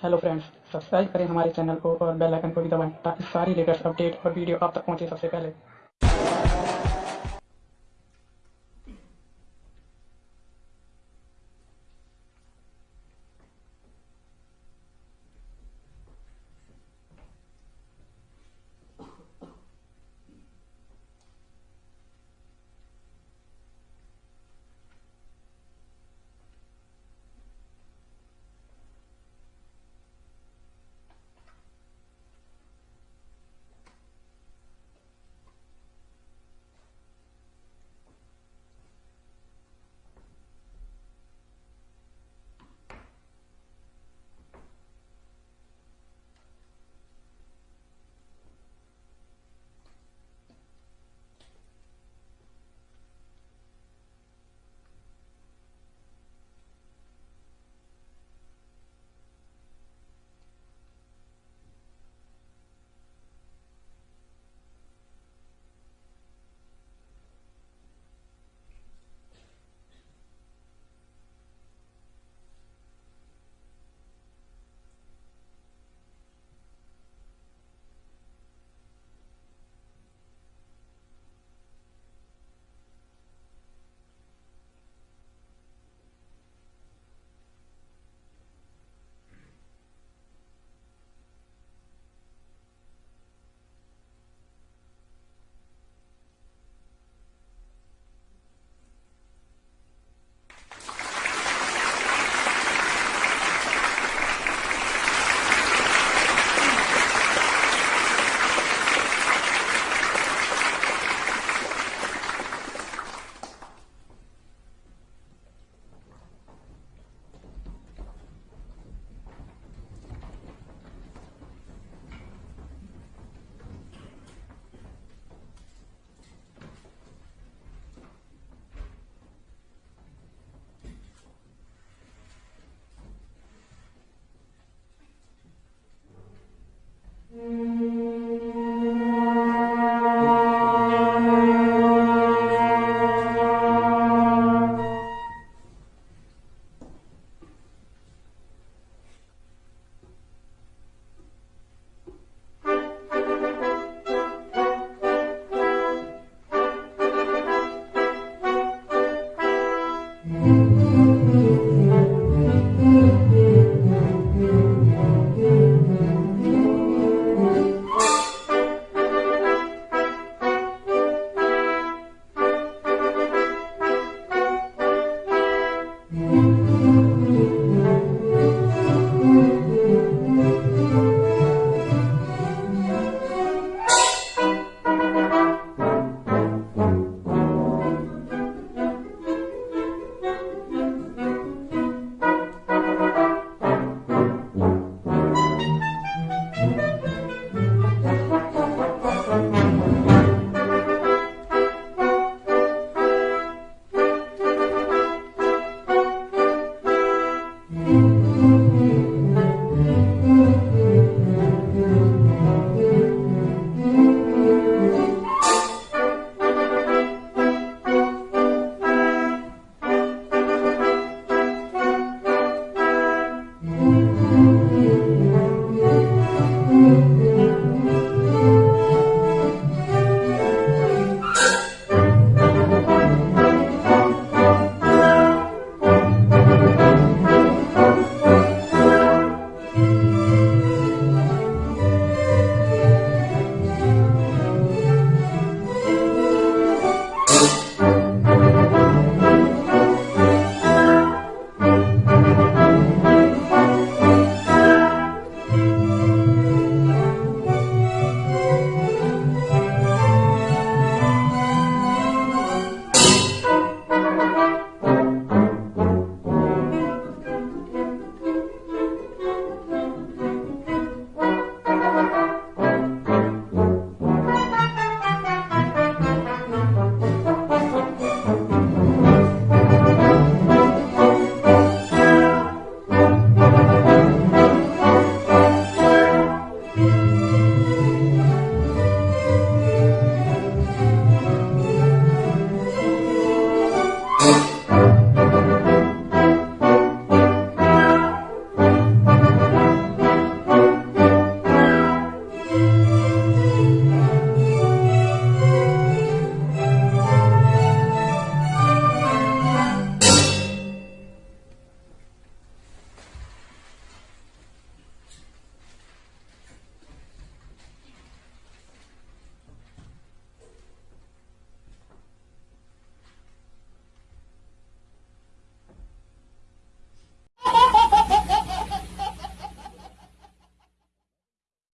Hello friends subscribe करें हमारे channel को और बेल आइकन को भी दबाएँ ताकि सारी लेटेस्ट अपडेट और वीडियो आप तक पहुँचे सबसे पहले।